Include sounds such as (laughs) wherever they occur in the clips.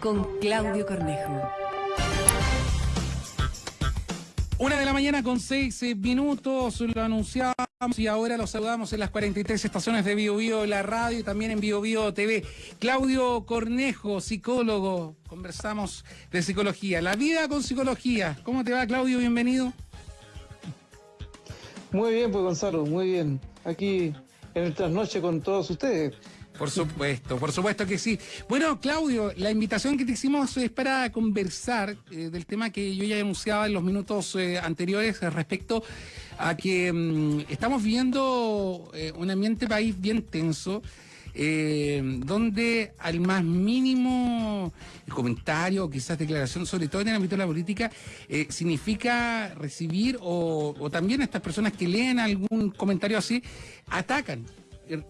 con Claudio Cornejo. Una de la mañana con seis eh, minutos, lo anunciamos y ahora lo saludamos en las 43 estaciones de Bio Bio, la radio y también en Bio Bio TV. Claudio Cornejo, psicólogo, conversamos de psicología. La vida con psicología. ¿Cómo te va, Claudio? Bienvenido. Muy bien, pues Gonzalo, muy bien. Aquí en el trasnoche con todos ustedes. Por supuesto, por supuesto que sí. Bueno, Claudio, la invitación que te hicimos es para conversar eh, del tema que yo ya anunciaba en los minutos eh, anteriores respecto a que mm, estamos viendo eh, un ambiente país bien tenso. donde al más mínimo comentario, quizás declaración, sobre todo en el ámbito de la política, significa recibir o, o también estas personas que leen algún comentario así, atacan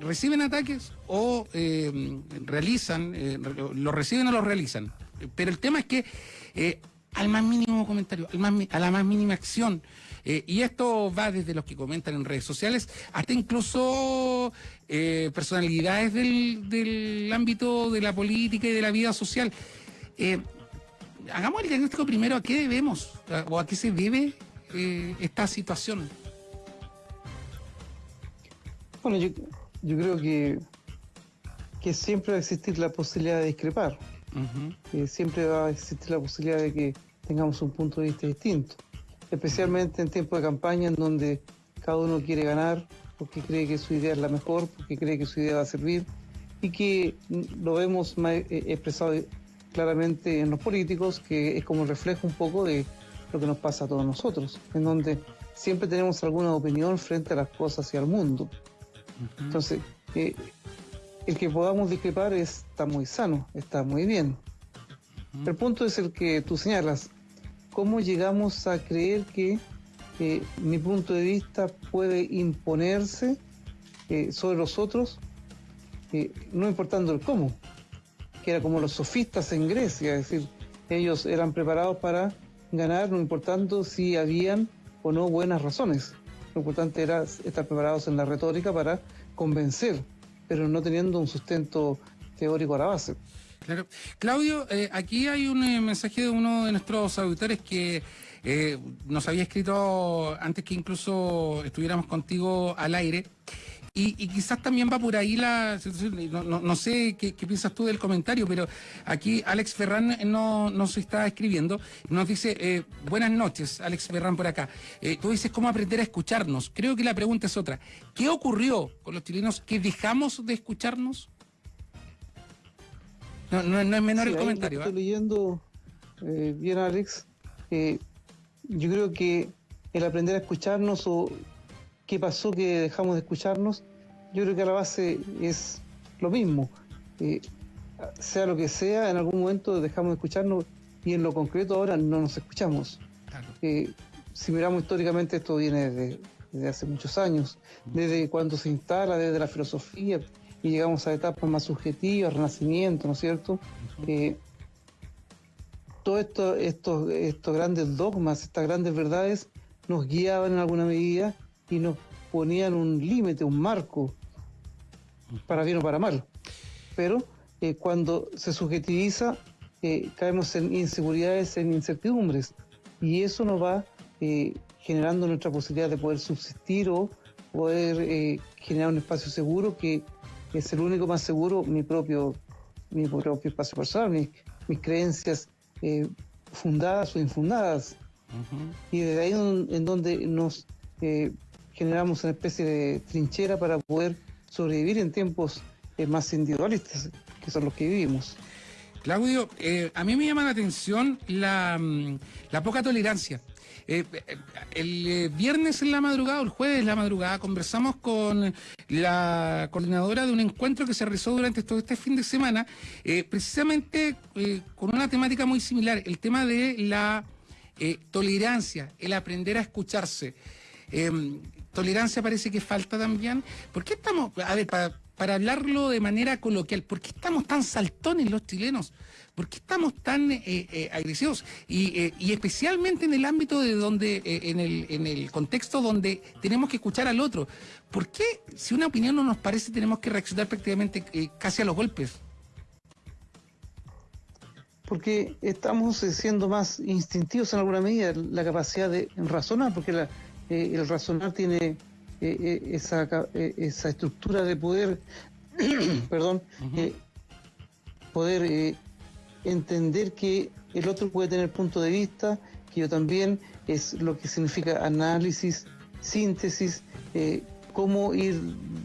reciben ataques o eh, realizan, eh, lo reciben o lo realizan. Pero el tema es que eh, al más mínimo comentario, al más, a la más mínima acción, y esto va desde los que comentan en redes sociales hasta incluso personalidades del, del, ámbito de la política y de la vida social. hagamos el diagnóstico primero a qué debemos o a qué se debe esta situación. Bueno, yo yo creo que, que siempre va a existir la posibilidad de discrepar. siempre va a existir la posibilidad de que tengamos un punto de vista distinto. Especialmente en tiempos de campaña en donde cada uno quiere ganar porque cree que su idea es la mejor, porque cree que su idea va a servir y que lo vemos eh, expresado claramente en los políticos, que es como reflejo un poco de lo que nos pasa a todos nosotros, en donde siempre tenemos alguna opinión frente a las cosas y al mundo. Entonces, eh, el que podamos discrepar está muy sano, está muy bien. El punto es el que tú señalas. ¿Cómo llegamos a creer que eh, mi punto de vista puede imponerse eh, sobre los otros, no importando el cómo? Que era como los sofistas en Grecia, es decir, ellos eran preparados para ganar, no importando si habían o no buenas razones. Lo importante era estar preparados en la retórica para convencer, pero no teniendo un sustento teórico a la base. Claro. Claudio, eh, aquí hay un eh, mensaje de uno de nuestros auditores que eh, nos había escrito antes que incluso estuviéramos contigo al aire y, quizás también va por ahí la situación. No, sé qué, piensas tú del comentario, pero aquí Alex Ferran no, nos está escribiendo. Nos dice, eh, buenas noches, Alex Ferran por acá. Eh, tú dices, ¿cómo aprender a escucharnos? Creo que la pregunta es otra. ¿Qué ocurrió con los chilenos que dejamos de escucharnos? No, no, es menor el comentario. Estoy ¿ah? leyendo eh, bien, Alex. yo creo que el aprender a escucharnos o qué pasó que dejamos de escucharnos, yo creo que a la base es lo mismo. Eh, sea lo que sea, en algún momento dejamos de escucharnos y en lo concreto ahora no nos escuchamos. Eh, si miramos históricamente, esto viene desde, hace muchos años, desde cuando se instala, desde la filosofía, y llegamos a etapas más subjetivas, renacimiento, ¿no es cierto? Eh, todos esto, estos, estos grandes dogmas, estas grandes verdades, nos guiaban en alguna medida y nos ponían un límite, un marco, para bien o para mal. Pero eh, cuando se subjetiviza, eh, caemos en inseguridades, en incertidumbres, y eso nos va eh, generando nuestra posibilidad de poder subsistir o poder generar un espacio seguro que es el único más seguro, mi propio, mi propio espacio personal, mis, creencias fundadas o infundadas. Y desde ahí en donde nos generamos una especie de trinchera para poder sobrevivir en tiempos eh, más individualistas, que son los que vivimos. Claudio, eh, a mí me llama la atención la, mm, poca tolerancia. Eh, el viernes en la madrugada, o el jueves en la madrugada, conversamos con la coordinadora de un encuentro que se realizó durante todo este fin de semana, precisamente con una temática muy similar, el tema de la tolerancia, el aprender a escucharse. Em, tolerancia parece que falta también. ¿Por qué estamos, a ver, para, hablarlo de manera coloquial, ¿por qué estamos tan saltones los chilenos? ¿Por qué estamos tan eh, eh, agresivos? Eh, y, especialmente en el ámbito de donde, en, el, en el contexto donde tenemos que escuchar al otro. ¿Por qué, si una opinión no nos parece, tenemos que reaccionar prácticamente casi a los golpes? porque estamos eh, siendo más instintivos en alguna medida, la capacidad de razonar, porque la, eh, el razonar tiene eh, esa, esa estructura de poder, (clears throat) perdón, poder entender que el otro puede tener punto de vista, que yo también, es lo que significa análisis, síntesis, cómo ir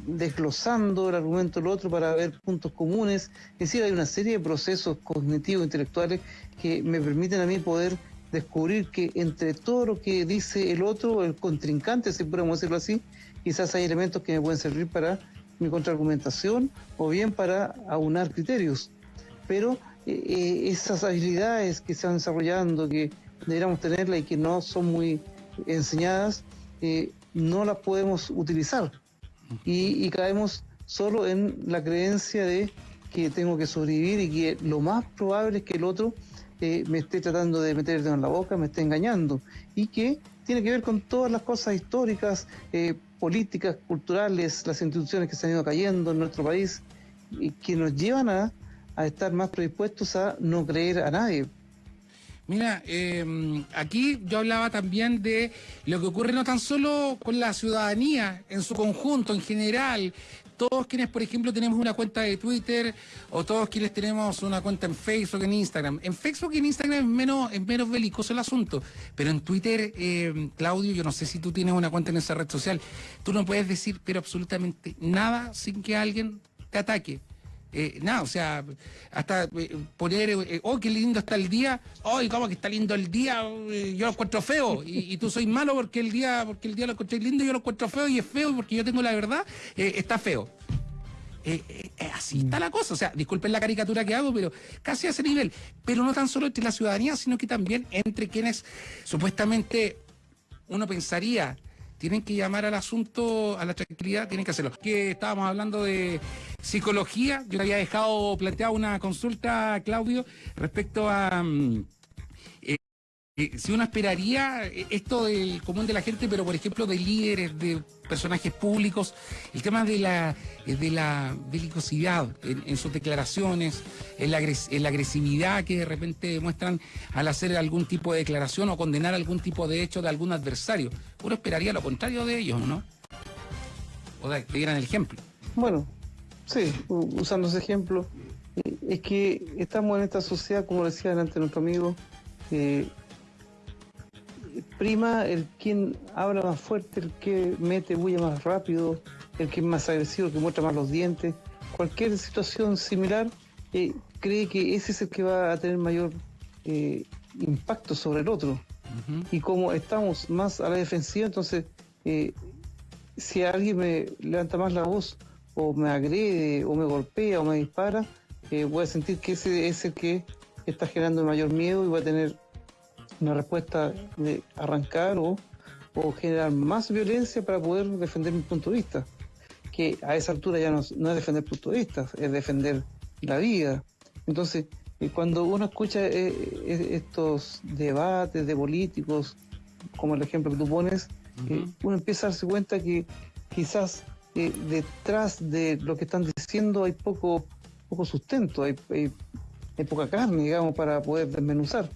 desglosando el argumento del otro para ver puntos comunes. Es decir, hay una serie de procesos cognitivos, intelectuales, que me permiten a mí poder descubrir que entre todo lo que dice el otro, el contrincante, si podemos decirlo así, quizás hay elementos que me pueden servir para mi contraargumentación o bien para aunar criterios. Pero eh, eh, esas habilidades que se van desarrollando, que deberíamos tenerlas y que no son muy enseñadas, eh, no las podemos utilizar y, caemos solo en la creencia de que tengo que sobrevivir y que lo más probable es que el otro eh, me esté tratando de meter en la boca, me esté engañando y que tiene que ver con todas las cosas históricas, eh, políticas, culturales, las instituciones que se han ido cayendo en nuestro país y que nos llevan a, estar más predispuestos a no creer a nadie. Mira, em, aquí yo hablaba también de lo que ocurre no tan solo con la ciudadanía en su conjunto, en general, todos quienes, por ejemplo, tenemos una cuenta de Twitter o todos quienes tenemos una cuenta en Facebook, en Instagram. En Facebook y en Instagram es menos, es menos belicoso el asunto, pero en Twitter, em, Claudio, yo no sé si tú tienes una cuenta en esa red social, tú no puedes decir pero absolutamente nada sin que alguien te ataque. Eh, nada, o sea, hasta eh, poner, eh, oh, qué lindo está el día, oh, ¿cómo que está lindo el día? yo lo encuentro feo, y, tú soy malo porque el día, porque el día lo encontré lindo, yo lo encuentro feo y es feo porque yo tengo la verdad, está feo. así está la cosa, o sea, disculpen la caricatura que hago, pero casi a ese nivel. Pero no tan solo entre la ciudadanía, sino que también entre quienes supuestamente uno pensaría tienen que llamar al asunto, a la tranquilidad, tienen que hacerlo. Que estábamos hablando de psicología, yo había dejado planteado una consulta, Claudio, respecto a... Mm, eh, si uno esperaría eh, esto del común de la gente, pero por ejemplo de líderes, de personajes públicos, el tema de la, de la belicosidad en, sus declaraciones, en la, agresividad que de repente muestran al hacer algún tipo de declaración o condenar algún tipo de hecho de algún adversario. Uno esperaría lo contrario de ellos, ¿no? O de que dieran el ejemplo. Bueno, sí, usando ese ejemplo, es que estamos en esta sociedad, como decía delante nuestro amigo, eh, prima el quien habla más fuerte, el que mete bulla más rápido, el que es más agresivo, el que muestra más los dientes. Cualquier situación similar eh, cree que ese es el que va a tener mayor eh, impacto sobre el otro. Y como estamos más a la defensiva, entonces eh, si alguien me levanta más la voz o me agrede o me golpea o me dispara, voy a sentir que ese es el que está generando mayor miedo y va a tener una respuesta de arrancar o, generar más violencia para poder defender mi punto de vista. Que a esa altura ya no, es defender punto de vista, es defender la vida. Entonces, eh, cuando uno escucha eh, eh, estos debates de políticos, como el ejemplo que tú pones, uno empieza a darse cuenta que quizás detrás de lo que están diciendo hay poco, poco sustento, hay, hay poca carne, digamos, para poder desmenuzar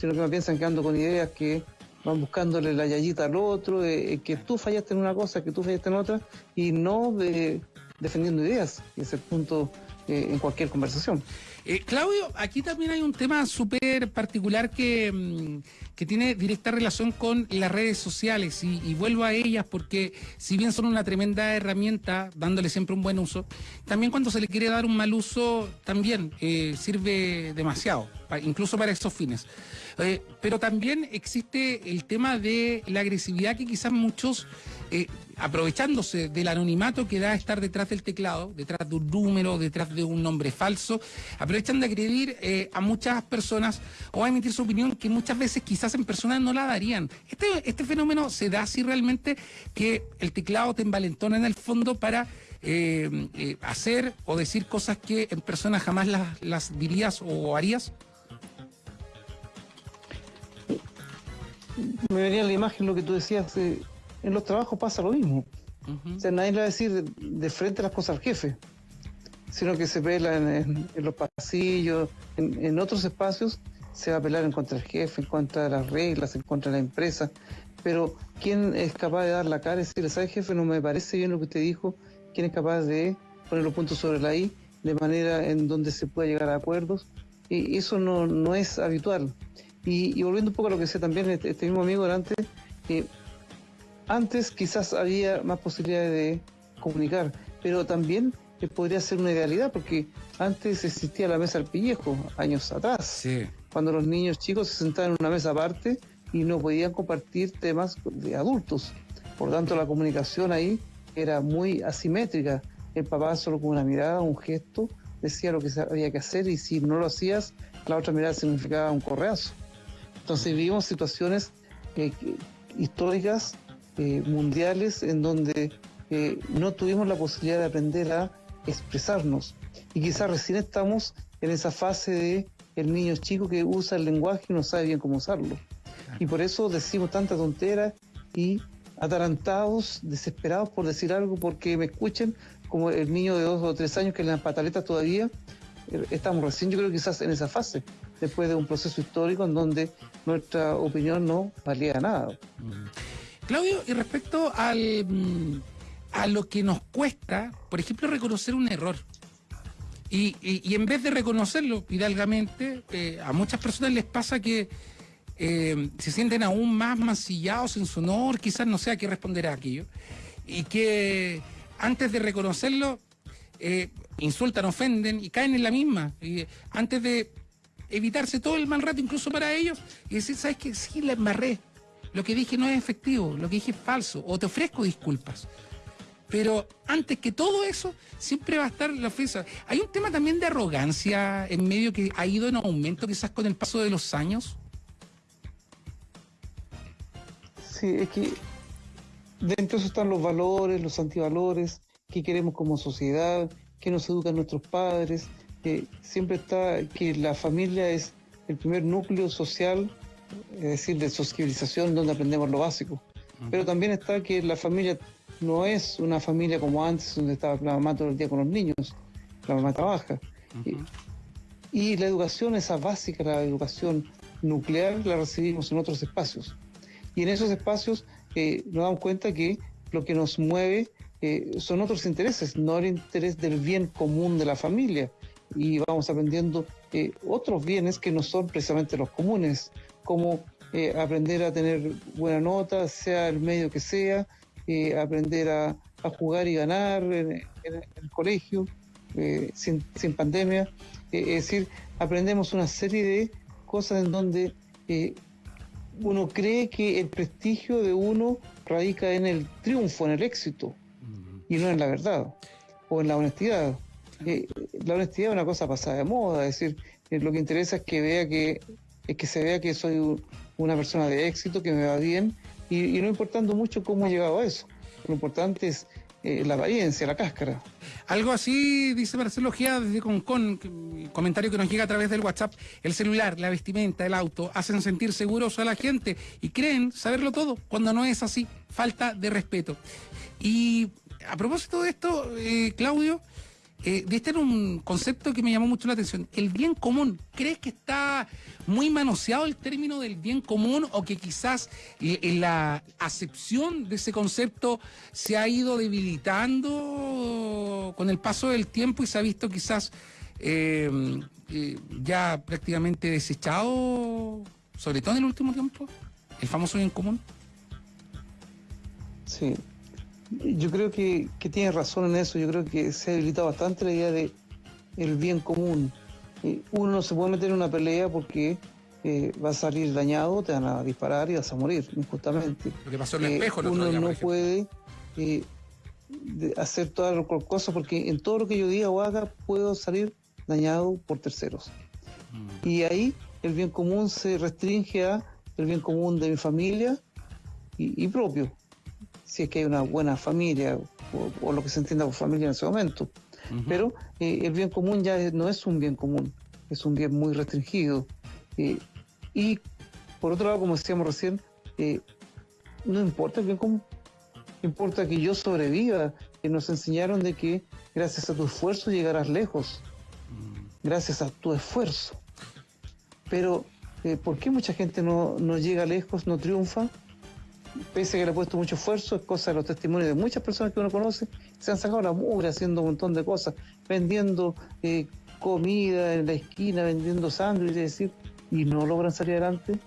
sino que me piensan que ando con ideas que van buscándole la yayita al otro, que tú fallaste en una cosa, que tú fallaste en otra, y no de, defendiendo ideas, que es el punto eh, en cualquier conversación. Eh, Claudio, aquí también hay un tema súper particular que, mm, que, tiene directa relación con las redes sociales y, vuelvo a ellas porque si bien son una tremenda herramienta, dándole siempre un buen uso, también cuando se le quiere dar un mal uso, también eh, sirve demasiado, incluso para esos fines. Eh, pero también existe el tema de la agresividad que quizás muchos, eh, aprovechándose del anonimato que da estar detrás del teclado, detrás de un número, detrás de un nombre falso, aprovechan de agredir eh, a muchas personas o a emitir su opinión que muchas veces quizás en personas no la darían. Este, este fenómeno se da así realmente que el teclado te envalentona en el fondo para... hacer o decir cosas que en personas jamás las, las dirías o harías? Me venía la imagen lo que tú decías, eh, en los trabajos pasa lo mismo. O sea, nadie le va a decir de, frente las cosas al jefe. sino que se pela en, los pasillos, en, otros espacios, se va a pelar en contra del jefe, en contra de las reglas, en contra de la empresa. Pero ¿quién es capaz de dar la cara y decirle, ¿sabe jefe? No me parece bien lo que usted dijo. ¿Quién es capaz de poner los puntos sobre la I de manera en donde se pueda llegar a acuerdos? Y eso no, no es habitual. Y, volviendo un poco a lo que decía también este, este mismo amigo delante, que antes quizás había más posibilidades de comunicar, pero también podría ser una idealidad, porque antes existía la mesa al pillejo, años atrás, cuando los niños chicos se sentaban en una mesa aparte y no podían compartir temas de adultos. Por tanto, la comunicación ahí era muy asimétrica. El papá solo con una mirada, un gesto, decía lo que había que hacer y si no lo hacías, la otra mirada significaba un correazo. Entonces vivimos situaciones eh, históricas, eh, mundiales, en donde eh, no tuvimos la posibilidad de aprender a expresarnos. Y quizás recién estamos en esa fase de el niño chico que usa el lenguaje y no sabe bien cómo usarlo. Y por eso decimos tanta tontera y atarantados, desesperados por decir algo porque me escuchen, como el niño de dos o tres años que le dan pataletas todavía. Eh, estamos recién, yo creo, quizás en esa fase, después de un proceso histórico en donde nuestra opinión no valía nada. Claudio, y respecto al, mm, a lo que nos cuesta, por ejemplo, reconocer un error. Y, en vez de reconocerlo hidalgamente, eh, a muchas personas les pasa que eh, se sienten aún más mancillados en su honor, quizás no sé a qué responder a aquello, y que antes de reconocerlo, eh, insultan, ofenden y caen en la misma. Y antes de evitarse todo el mal rato, incluso para ellos, y decir, ¿sabes qué? Sí, la embarré. Lo que dije no es efectivo, lo que dije es falso, o te ofrezco disculpas. Pero antes que todo eso, siempre va a estar la ofensa. Hay un tema también de arrogancia en medio que ha ido en aumento quizás con el paso de los años. Sí, es que dentro de eso están los valores, los antivalores, qué queremos como sociedad, qué nos educan nuestros padres. Que siempre está que la familia es el primer núcleo social, es decir, de socialización donde aprendemos lo básico. Pero también está que la familia no es una familia como antes, donde estaba la mamá todo el día con los niños, la mamá trabaja. y, la educación, esa básica, la educación nuclear, la recibimos en otros espacios. Y en esos espacios eh, nos damos cuenta que lo que nos mueve eh, son otros intereses, no el interés del bien común de la familia. Y vamos aprendiendo eh, otros bienes que no son precisamente los comunes, como aprender a tener buena nota, sea el medio que sea, eh, aprender a, jugar y ganar en, el colegio, eh, sin, pandemia. Eh, es decir, aprendemos una serie de cosas en donde uno cree que el prestigio de uno radica en el triunfo, en el éxito, y no en la verdad o en la honestidad. La honestidad es una cosa pasada de moda, es decir, lo que interesa es que vea que, es que se vea que soy una persona de éxito, que me va bien, y, no importando mucho cómo he llegado a eso. Lo importante es eh, la apariencia, la cáscara. Algo así dice Marcelo Gia desde Concon, comentario que nos llega a través del WhatsApp. El celular, la vestimenta, el auto hacen sentir seguros a la gente y creen saberlo todo cuando no es así. Falta de respeto. Y a propósito de esto, eh, Claudio, eh, de este era un concepto que me llamó mucho la atención. El bien común. ¿Crees que está muy manoseado el término del bien común o que quizás en la acepción de ese concepto se ha ido debilitando con el paso del tiempo y se ha visto quizás eh, eh, ya prácticamente desechado, sobre todo en el último tiempo? El famoso bien común. Sí, yo creo que, que tiene razón en eso. Yo creo que se ha debilitado bastante la idea de el bien común. uno no se puede meter en una pelea porque eh, va a salir dañado, te van a disparar y vas a morir, injustamente. Lo que pasó en el espejo, Uno no puede eh, hacer todas las cosas porque en todo lo que yo diga o haga puedo salir dañado por terceros. Mm. Y ahí el bien común se restringe a el bien común de mi familia y propio si es que hay una buena familia o, lo que se entienda por familia en ese momento. Pero eh, el bien común ya no es un bien común, es un bien muy restringido. Eh, y por otro lado, como decíamos recién, eh, no importa el bien común, importa que yo sobreviva, eh, nos enseñaron de que gracias a tu esfuerzo llegarás lejos, gracias a tu esfuerzo. Pero, eh, ¿por qué mucha gente no, no llega lejos, no triunfa? Pese a que le ha puesto mucho esfuerzo, es cosa de los testimonios de muchas personas que uno conoce, se han sacado la mugre haciendo un montón de cosas, vendiendo eh, comida en la esquina, vendiendo sándwiches, es decir, y no logran salir adelante.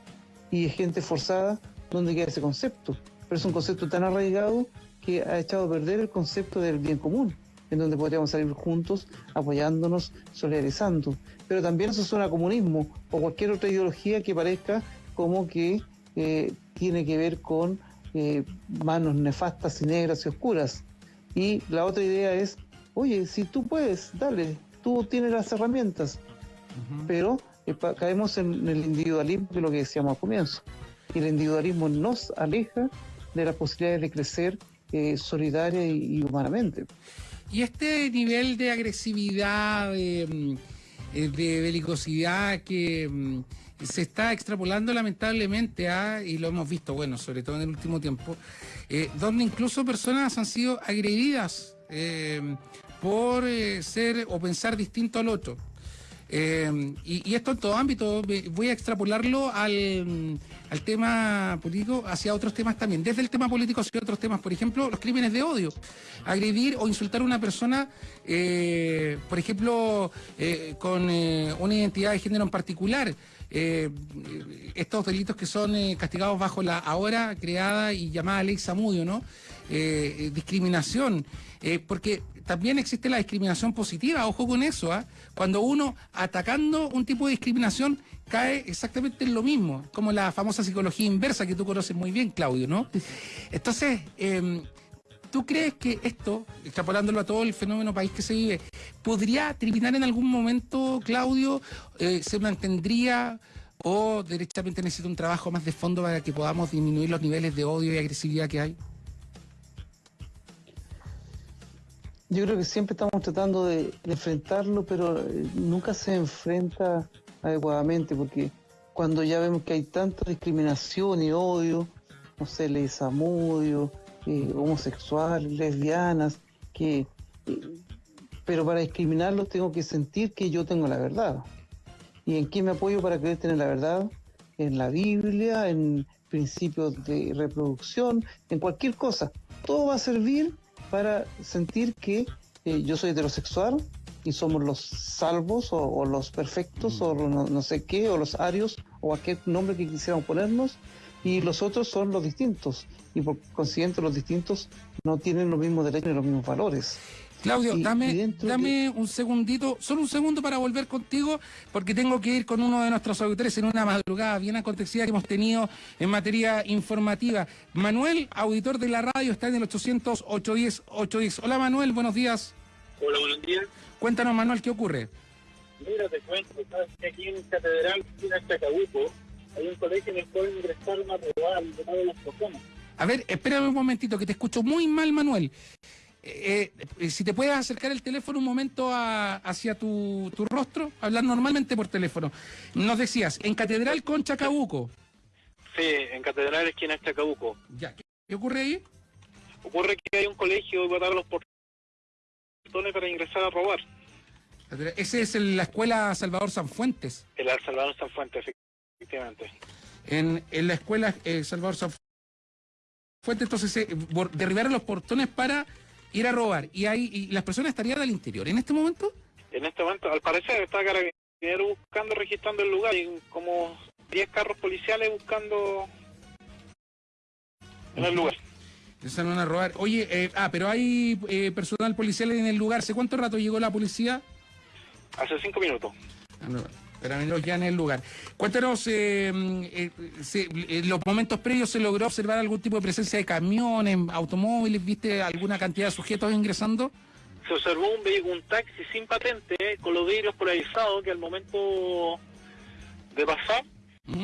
Y es gente forzada, ¿dónde queda ese concepto? Pero es un concepto tan arraigado que ha echado a perder el concepto del bien común, en donde podríamos salir juntos, apoyándonos, solidarizando. Pero también eso suena a comunismo o cualquier otra ideología que parezca como que eh, tiene que ver con eh, manos nefastas y negras y oscuras. Y la otra idea es, oye, si tú puedes, dale, tú tienes las herramientas, pero eh, caemos en el individualismo, que es lo que decíamos al comienzo. Y el individualismo nos aleja de las posibilidades de crecer eh, solidaria y, y humanamente. Y este nivel de agresividad, de, mm, eh, de belicosidad que mm, se está extrapolando lamentablemente a, y lo hemos visto, bueno, sobre todo en el último tiempo, eh, donde incluso personas han sido agredidas eh, por ser o pensar distinto al otro. Eh, y, y esto en todo ámbito, voy a extrapolarlo al, al tema político hacia otros temas también, desde el tema político hacia otros temas, por ejemplo, los crímenes de odio, agredir o insultar a una persona, eh, por ejemplo, eh, con eh, una identidad de género en particular. Eh, estos delitos que son eh, castigados bajo la ahora creada y llamada ley Samudio, ¿no? Eh, discriminación, porque también existe la discriminación positiva, ojo con eso, ¿ah? cuando uno atacando un tipo de discriminación cae exactamente en lo mismo, como la famosa psicología inversa que tú conoces muy bien, Claudio, ¿no? Entonces, em, ¿tú crees que esto, extrapolándolo a todo el fenómeno país que se vive, podría terminar en algún momento, Claudio? Eh, ¿Se mantendría o derechamente necesita un trabajo más de fondo para que podamos disminuir los niveles de odio y agresividad que hay? Yo creo que siempre estamos tratando de, enfrentarlo, pero eh, nunca se enfrenta adecuadamente, porque cuando ya vemos que hay tanta discriminación y odio, no sé, leyes amudio, eh, homosexuales, lesbianas, que, pero para discriminarlos tengo que sentir que yo tengo la verdad. ¿Y en qué me apoyo para creer tener la verdad? En la Biblia, en principios de reproducción, en cualquier cosa. Todo va a servir para sentir que eh, yo soy heterosexual y somos los salvos o, o los perfectos o lo- no, sé qué, o los arios o cualquier nombre que quisiéramos ponernos y los otros son los distintos y por consiguiente los distintos no tienen los mismos derechos ni los mismos valores. Claudio, Y- y dame, dame un segundito, solo un segundo para volver contigo, porque tengo que ir con uno de nuestros auditores en una madrugada bien acontecida que hemos tenido en materia informativa. Manuel, auditor de la radio, está en el 800 810 810 Hola Manuel, buenos días. Hola, buenos días. Cuéntanos Manuel, ¿qué ocurre? Mira, te cuento, sabes que aquí en Catedral, en Chacabuco, hay un colegio en el cual ingresaron a robar y tomar las personas. A ver, espérame un momentito, que te escucho muy mal, Manuel. Eh, eh, si te puedes acercar el teléfono un momento a- hacia tu, tu rostro, hablar normalmente por teléfono. Nos decías, en Catedral con Chacabuco. Sí, en Catedral, esquina Chacabuco. Ya, ¿qué, qué ocurre ahí? Ocurre que hay un colegio y botaron los portones para ingresar a robar. Ese es el- la escuela Salvador Sanfuentes. El Al Salvador San Fuente, efectivamente. En, en la escuela eh, Salvador Sanfuentes, entonces eh, derribaron los portones para ir a robar. Y, ahí, y las personas estarían al interior. ¿En este momento? En este momento, al parecer, está Carabinero buscando, registrando el lugar. y como 10 carros policiales buscando en el lugar. Empezaron a robar. Oye, eh, ah, pero hay eh, personal policial en el lugar. ¿Hace cuánto rato llegó la policía? Hace 5 minutos. Ah, no, Carabineros ya en el lugar. Cuéntanos, eh, eh, se- en los momentos previos se logró observar algún tipo de presencia de camiones, automóviles, ¿viste alguna cantidad de sujetos ingresando? se observó un, vehi- un taxi sin patente eh, con los vidrios polarizados que al momento de pasar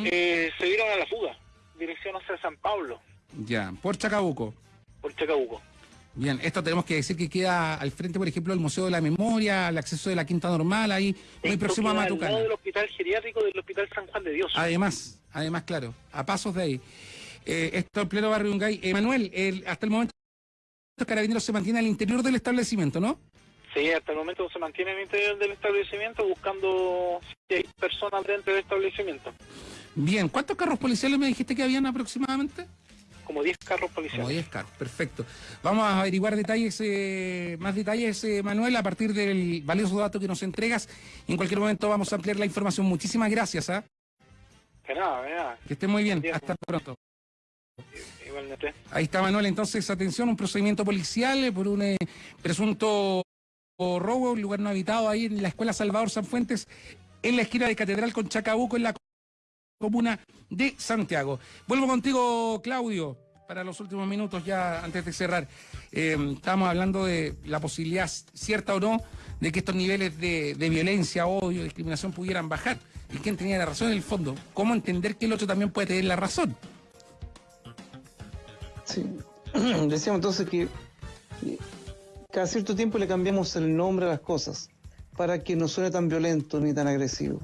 eh, se dieron a la fuga, dirección hacia San Pablo, Ya, por Chacabuco. por Chacabuco. Bien, esto tenemos que decir que queda al frente, por ejemplo, del Museo de la Memoria, el acceso de la Quinta Normal, ahí muy Esto próximo a queda al Matucana. lado del hospital geriátrico del Hospital San Juan de Dios. Además, además, claro, a pasos de ahí. Eh, esto en pleno barrio Yungay. Eh, Manuel, el- hasta el momento carabineros se mantiene al interior del establecimiento, ¿no? Sí, hasta el momento se mantiene en el interior del establecimiento buscando si hay personas dentro del establecimiento. Bien, ¿cuántos carros policiales me dijiste que habían aproximadamente? Como 10 carros Como policiales. 10 carros, perfecto. Vamos a averiguar detalles, eh, más detalles, eh, Manuel, a partir del valioso dato que nos entregas. En cualquier momento vamos a ampliar la información. Muchísimas gracias, ¿ah? Que nada, de nada. que esté muy bien. Hasta pronto. Igualmente. Ahí está Manuel, entonces atención, un procedimiento policial eh, por un eh, presunto robo, un lugar no habitado ahí en la escuela Salvador Sanfuentes, en la esquina de Catedral con Chacabuco, en la comuna de Santiago. Vuelvo contigo, Claudio, para los últimos minutos ya antes de cerrar. Eh, estamos hablando de la posibilidad, cierta o no, de que estos niveles de, violencia, odio, discriminación pudieran bajar. ¿Y quién tenía la razón en el fondo? ¿Cómo entender que el otro también puede tener la razón? Sí. (clears throat) Decíamos entonces que cada cierto tiempo le cambiamos el nombre a las cosas para que no suene tan violento ni tan agresivo.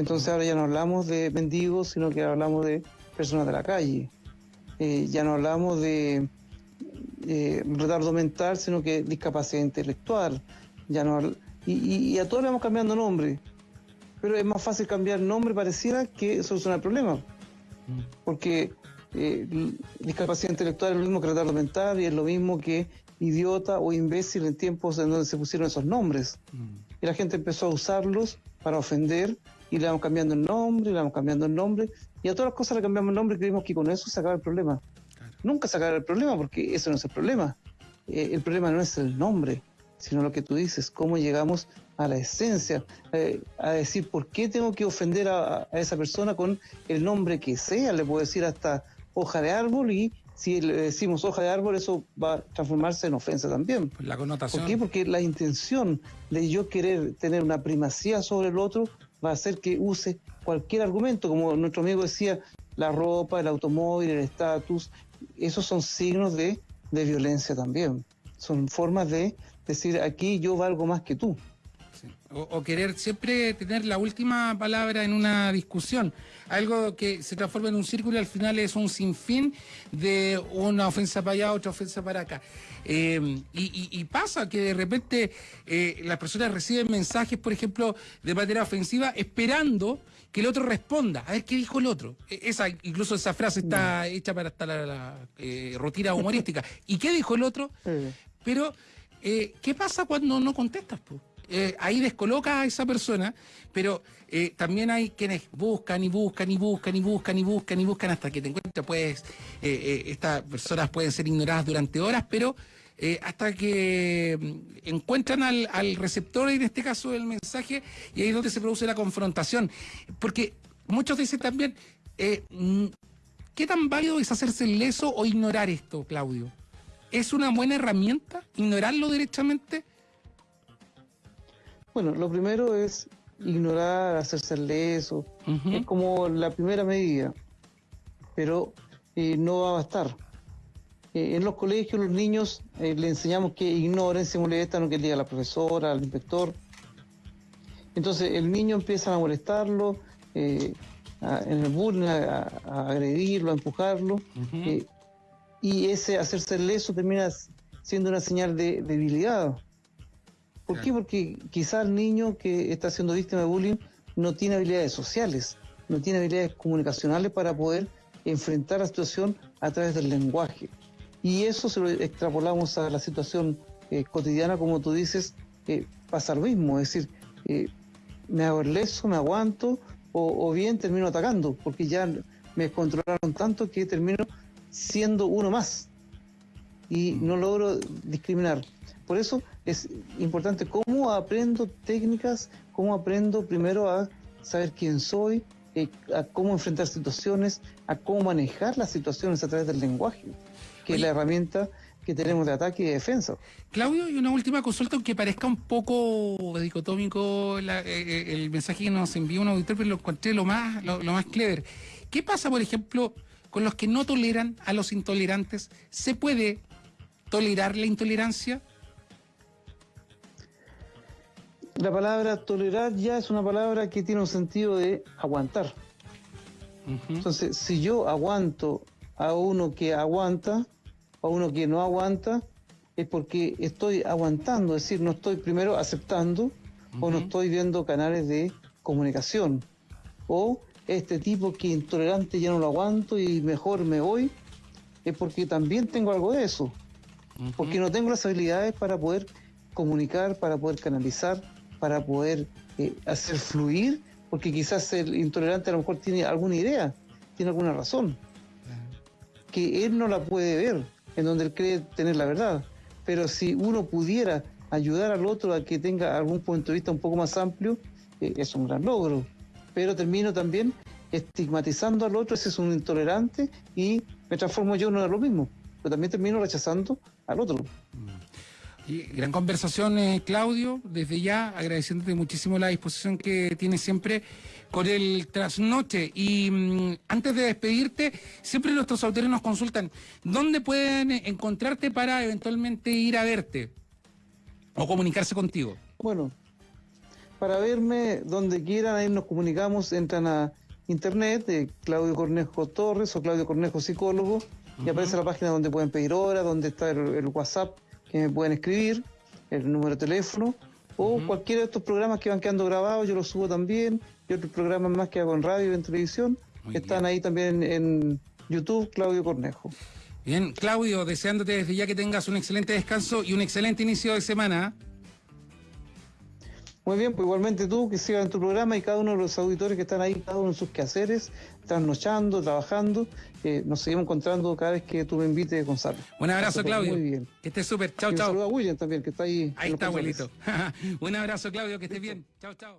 Entonces ahora ya no hablamos de mendigos, sino que hablamos de personas de la calle. Eh, ya no hablamos de eh, retardo mental, sino que discapacidad intelectual. Ya no, y, y- y a todos le vamos cambiando nombre. Pero es más fácil cambiar nombre, pareciera, que solucionar el problema porque eh, discapacidad intelectual es lo mismo que retardo mental y es lo mismo que idiota o imbécil en tiempos en donde se pusieron esos nombres. Y la gente empezó a usarlos para ofender y le vamos cambiando el nombre, le vamos cambiando el nombre y a todas las cosas le cambiamos el nombre y creímos que con eso se acaba el problema. Nunca se acaba el problema porque eso no es el problema. Eh, el problema no es el nombre, sino lo que tú dices, cómo llegamos a la esencia, eh, a decir por qué tengo que ofender a, a esa persona con el nombre que sea, le puedo decir hasta hoja de árbol y si le decimos hoja de árbol eso va a transformarse en ofensa también. Pues la connotación. ¿Por qué? Porque la intención de yo querer tener una primacía sobre el otro va a hacer que use cualquier argumento, como nuestro amigo decía, la ropa, el automóvil, el estatus, esos son signos de, de violencia también. Son formas de decir, aquí yo valgo más que tú. Sí. O, o querer siempre tener la última palabra en una discusión. Algo que se transforma en un círculo y al final es un sinfín de una ofensa para allá, otra ofensa para acá. Eh, y, y- y pasa que de repente eh, las personas reciben mensajes, por ejemplo, de manera ofensiva, esperando que el otro responda. A ver qué dijo el otro. E- Esa, incluso esa frase está hecha para hasta la, la, eh, rutina humorística. ¿Y qué dijo el otro? Pero, eh, ¿qué pasa cuando no contestas? po? Eh, ahí descoloca a esa persona, pero eh, también hay quienes buscan y buscan y buscan y buscan y buscan y buscan hasta que te encuentras, pues, eh, estas personas pueden ser ignoradas durante horas, pero hasta que mm, encuentran al, al receptor, en este caso el mensaje, y ahí es donde se produce la confrontación. Porque muchos dicen también, mm, ¿qué tan válido es hacerse leso o ignorar esto, Claudio? ¿Es una buena herramienta ignorarlo directamente? Bueno, lo primero es ignorar, hacerse el leso, es como la primera medida, pero eh, no va a bastar. Eh, en los colegios los niños eh, le enseñamos que ignoren, se molestan, o que diga a la profesora, al inspector. Entonces el niño empieza a molestarlo, eh, a- en el bullying, a, a agredirlo, a empujarlo, y ese hacerse el leso termina siendo una señal de debilidad. ¿Por qué? Porque quizás el niño que está siendo víctima de bullying no tiene habilidades sociales, no tiene habilidades comunicacionales para poder enfrentar la situación a través del lenguaje. Y eso se lo extrapolamos a la situación eh, cotidiana, como tú dices, eh, pasa lo mismo, es decir, eh, me hago el leso, me aguanto, o, o bien termino atacando, porque ya me controlaron tanto que termino siendo uno más y no logro discriminar. Por eso es importante cómo aprendo técnicas, cómo aprendo primero a saber quién soy, eh, a cómo enfrentar situaciones, a cómo manejar las situaciones a través del lenguaje, que es la herramienta que tenemos de ataque y de defensa. Claudio, y una última consulta, aunque parezca un poco dicotómico la- eh, eh, el mensaje que nos envió un auditor, pero lo encontré lo más, lo, lo más clever. ¿Qué pasa, por ejemplo, con los que no toleran a los intolerantes? ¿Se puede tolerar la intolerancia? La palabra tolerar ya es una palabra que tiene un sentido de aguantar. Entonces, si yo aguanto a uno que aguanta, a uno que no aguanta, es porque estoy aguantando, es decir, no estoy primero aceptando o no estoy viendo canales de comunicación. O este tipo que intolerante ya no lo aguanto y mejor me voy, es porque también tengo algo de eso. Porque no tengo las habilidades para poder comunicar, para poder canalizar, para poder eh, hacer fluir, porque quizás el intolerante a lo mejor tiene alguna idea, tiene alguna razón, que él no la puede ver, en donde él cree tener la verdad. Pero si uno pudiera ayudar al otro a que tenga algún punto de vista un poco más amplio, eh, es un gran logro. Pero termino también estigmatizando al otro, ese es un intolerante, y me transformo yo no en lo mismo. Pero también termino rechazando al otro. Y gran conversación, eh, Claudio. Desde ya agradeciéndote muchísimo la disposición que tienes siempre con el trasnoche. Y mm, antes de despedirte, siempre nuestros autores nos consultan dónde pueden eh, encontrarte para eventualmente ir a verte o comunicarse contigo. Bueno, para verme donde quieran, ahí nos comunicamos, entran a internet, de Claudio Cornejo Torres o Claudio Cornejo Psicólogo, y aparece la página donde pueden pedir hora, donde está el, el WhatsApp que me pueden escribir, el número de teléfono, o cualquiera de estos programas que van quedando grabados, yo los subo también, y otros programas más que hago en radio y en televisión, Muy están bien. ahí también en YouTube, Claudio Cornejo. Bien, Claudio, deseándote desde ya que tengas un excelente descanso y un excelente inicio de semana. Muy bien, pues igualmente tú que sigas en tu programa y cada uno de los auditores que están ahí, cada uno en sus quehaceres, trasnochando, trabajando, eh, nos seguimos encontrando cada vez que tú me invites, Gonzalo. Un abrazo, Claudio. Muy bien. Que estés súper. Chao, Y un saludo chao. a William también, que está ahí. Ahí está, abuelito. (laughs) un abrazo, Claudio, que estés bien. Chao, chao.